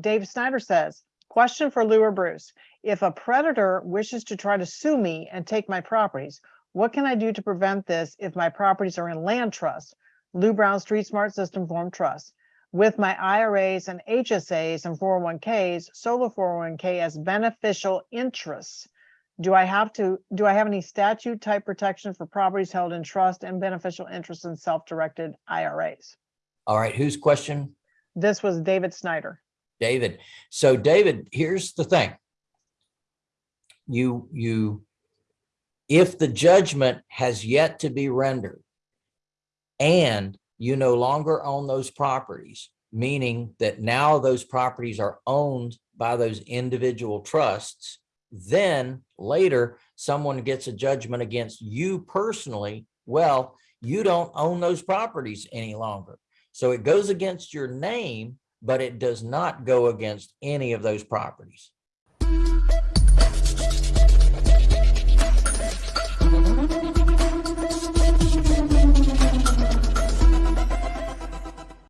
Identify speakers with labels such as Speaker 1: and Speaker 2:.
Speaker 1: Dave Snyder says, question for Lou or Bruce. If a predator wishes to try to sue me and take my properties, what can I do to prevent this if my properties are in land trust? Lou Brown Street Smart System Form Trust. With my IRAs and HSAs and 401ks, solo 401k as beneficial interests. Do I have to, do I have any statute type protection for properties held in trust and beneficial interests in self-directed IRAs?
Speaker 2: All right, whose question?
Speaker 1: This was David Snyder.
Speaker 2: David. So David, here's the thing. You, you, if the judgment has yet to be rendered and you no longer own those properties, meaning that now those properties are owned by those individual trusts, then later someone gets a judgment against you personally, well, you don't own those properties any longer. So it goes against your name, but it does not go against any of those properties.